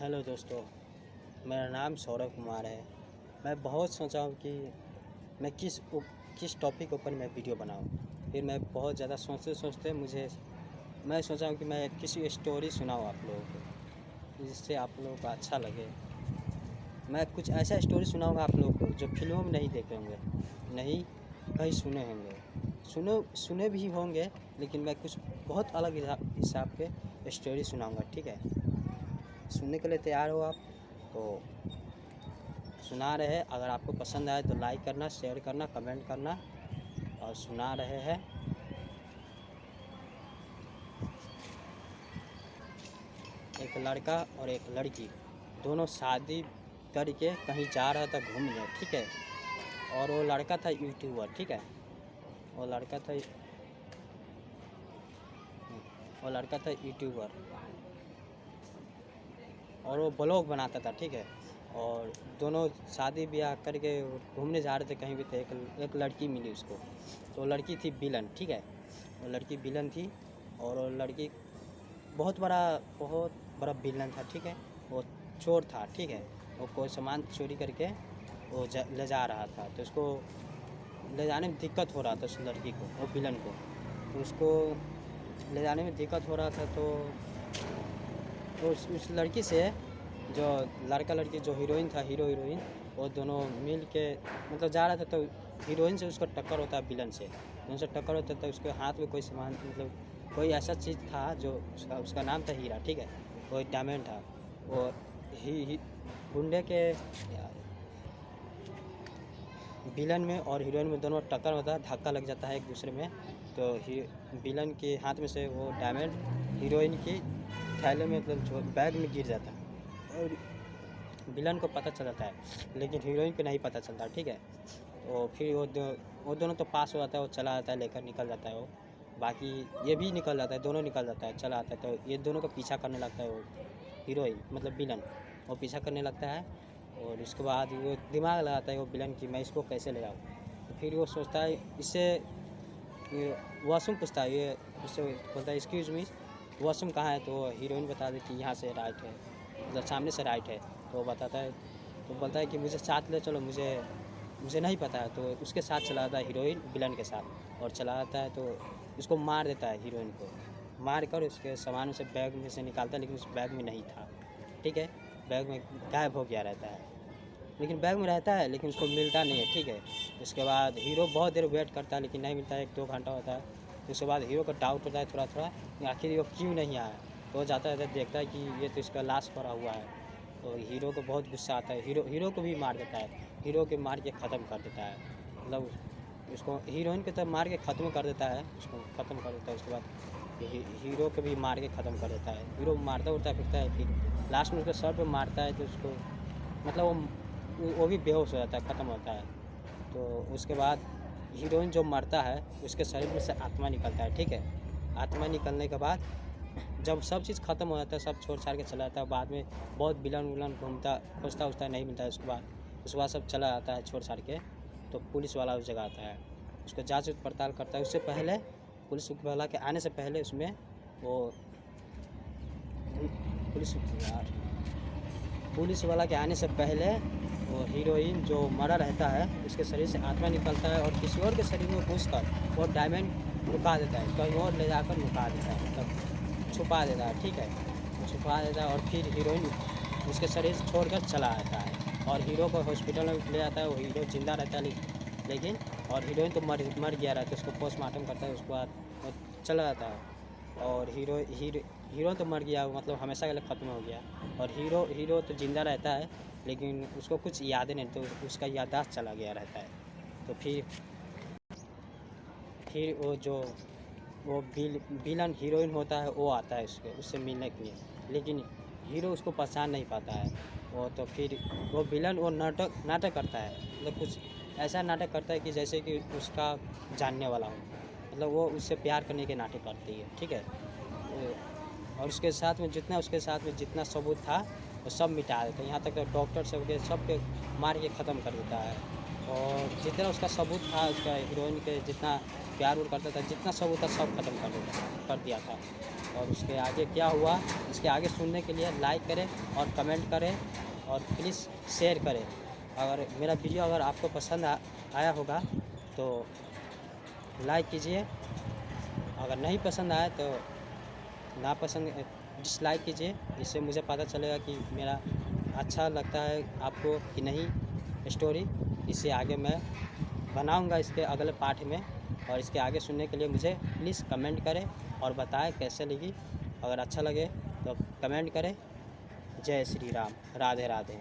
Hello दोस्तों, मेरा नाम सौरभ कुमार है। मैं बहुत सोचा हूँ कि मैं किस उ- किस टॉपिक ऊपर मैं वीडियो बनाऊँ। फिर मैं बहुत ज़्यादा सोचते सोचते मुझे, मैं सोचा हूँ कि मैं किसी स्टोरी सुनाऊँ आप लोगों को, जिससे आप लोगों को अच्छा लगे। मैं कुछ ऐसा स्टोरी सुनाऊँगा आप लोगों को जो फ़िल्मों में नहीं देखे होंगे, नहीं कहीं सुने होंगे। सुनो, सुने भी होंगे, लेकिन मैं कुछ बहुत अलग हिसाब के स्टोरी सुनाऊँगा, ठीक है? सुनने के लिए तैयार हो आप। तो सुना रहे हैं। अगर आपको पसंद आए तो लाइक करना शेयर करना कमेंट करना और सुना रहे हैं। एक लड़का और एक लड़की दोनों शादी करके कहीं जा रहा था घूमने, ठीक है? और वो लड़का था यूट्यूबर ठीक है? वो लड़का था, वो लड़का था यूट्यूबर और वो ब्लॉग बनाता था, ठीक है? और दोनों शादी ब्याह करके घूमने जा रहे थे कहीं भी थे, एक एक लड़की मिली उसको। तो लड़की थी बिलन ठीक है? वो लड़की बिलन थी और वो लड़की बहुत बड़ा बहुत बड़ा बिलन था, ठीक है? वो चोर था, ठीक है? वो कोई सामान चोरी करके वो ले जा रहा था। तो उसको ले जाने में दिक्कत हो रहा था उस लड़की को, वो बिलन को। तो उसको ले जाने में दिक्कत हो रहा था तो उस, उस लड़की से जो लड़का लड़की जो हीरोइन था हीरो हीरोइन वो दोनों मिल के मतलब जा रहा था तो हीरोइन से उसका टक्कर होता है विलन से। उनसे टक्कर होता है तो उसके हाथ में कोई सामान मतलब कोई ऐसा चीज़ था जो उसका उसका नाम था हीरा ठीक है? वो डायमंड था। वो ही, गुंडे के विलन में और हीरोइन में दोनों टक्कर होता है धक्का लग जाता है एक दूसरे में। तो विलन के हाथ में से वो डायमंड हीरोइन की थैले में मतलब जो बैग में गिर जाता है। और विलन को पता चल जाता है लेकिन हीरोइन को नहीं पता चलता ठीक है? तो फिर वो दो वो दोनों तो पास हो जाता है वो चला जाता है लेकर निकल जाता है वो। बाकी ये भी निकल जाता है दोनों निकल जाता है चला आता है तो ये दोनों का पीछा करने लगता है वो हीरोइन मतलब विलन वो पीछा करने लगता है और उसके बाद वो दिमाग लगाता है वो विलन की मैं इसको कैसे ले जाऊँ? तो फिर वो सोचता है इससे वॉशरूम पूछता है ये उससे बोलता है एक्सक्यूज मी वॉशरूम कहाँ है? तो हीरोइन बता दे कि यहाँ से राइट है। मतलब सामने से राइट है। तो वो बताता है तो बोलता है कि मुझे साथ ले चलो, मुझे मुझे नहीं पता है। तो उसके साथ चला जाता है हीरोइन विलन के साथ। और चला जाता है तो उसको मार देता है हीरोइन को। मार कर उसके सामान से बैग में से निकालता है, लेकिन उस बैग में नहीं था। ठीक है? बैग में गायब हो गया रहता है। लेकिन बैग में रहता है, लेकिन उसको मिलता नहीं है। ठीक है? उसके बाद हीरो बहुत देर वेट करता है, लेकिन नहीं मिलता है। एक दो घंटा होता है। उसके बाद हीरो का डाउट होता है थोड़ा थोड़ा आखिर वो क्यों नहीं आया? तो जाता है देखता है कि ये तो इसका लाश पड़ा हुआ है। तो हीरो को बहुत गुस्सा आता है। हीरो हीरो को भी मार देता है। हीरो के मार के ख़त्म कर देता है। मतलब उसको हीरोइन को तो मार के ख़त्म कर देता है। उसको ख़त्म कर देता है। उसके बाद हीरो को भी मार के ख़त्म कर देता है। हीरो मारता उड़ता फिरता है। फिर लास्ट में उसके सर पे मारता है तो उसको मतलब वो वो भी बेहोश हो जाता है। ख़त्म होता है। तो उसके बाद हीरोइन जो मरता है, उसके शरीर में से आत्मा निकलता है, ठीक है? आत्मा निकलने के बाद जब सब चीज़ ख़त्म हो जाता है, सब छोड़ छाड़ के चला जाता है, बाद में बहुत विलन विलन घूमता, खोजता, उजता नहीं मिलता है उसके बाद उसके बाद सब चला जाता है छोड़ छाड़ के तो पुलिस वाला उस जगह आता है। उसको जाँच पड़ताल करता है। उससे पहले पुलिस वाला के आने से पहले उसमें वो पुलिस पुलिस वाला के आने से पहले वो हीरोइन जो मरा रहता है, उसके शरीर से आत्मा निकलता है और किसी और के शरीर में घुस कर वो डायमंड लुका देता है, कहीं और ले जाकर लुका देता है मतलब छुपा देता है, ठीक है? छुपा देता है और फिर हीरोइन उसके शरीर से छोड़कर चला आता है और हीरो को हॉस्पिटल में ले जाता है, वो हीरो ज़िंदा रहता है, लेकिन और हीरोइन तो मर मर गया रहता है, उसको पोस्टमार्टम करता है, उसके बाद चला जाता है। और हीरो हीरो हीरो तो मर गया मतलब हमेशा के लिए ख़त्म हो गया। और हीरो हीरो तो ज़िंदा रहता है, लेकिन उसको कुछ यादें नहीं तो उसका याददाश्त चला गया रहता है। तो फिर फिर वो जो, वो बिल विलन हीरोइन होता है, वो आता है उसके, उससे मिलने के लिए। लेकिन हीरो उसको पहचान नहीं पाता है। वो तो फिर, वो विलन वो नाटक नाटक करता है। मतलब कुछ ऐसा नाटक करता है कि जैसे कि उसका जानने वाला हो। मतलब वो उससे प्यार करने के नाटक करती है ठीक है? और उसके साथ में जितना उसके साथ में जितना सबूत था वो सब मिटा देता है। यहाँ तक तो डॉक्टर सब के सब के मार के ख़त्म कर देता है। और जितना उसका सबूत था उसका हीरोइन के जितना प्यार उर करता था जितना सबूत था सब खत्म कर दिया कर दिया था। और उसके आगे क्या हुआ इसके आगे सुनने के लिए लाइक करें और कमेंट करें और प्लीज़ शेयर करें। अगर मेरा वीडियो अगर आपको पसंद आ, आया होगा तो लाइक कीजिए। अगर नहीं पसंद आए तो ना पसंद डिसलाइक कीजिए। इससे मुझे पता चलेगा कि मेरा अच्छा लगता है आपको कि नहीं स्टोरी इससे आगे मैं बनाऊँगा इसके अगले पार्ट में और इसके आगे सुनने के लिए मुझे प्लीज़ कमेंट करें और बताएँ कैसे लगी। अगर अच्छा लगे तो कमेंट करें। जय श्री राम। राधे राधे।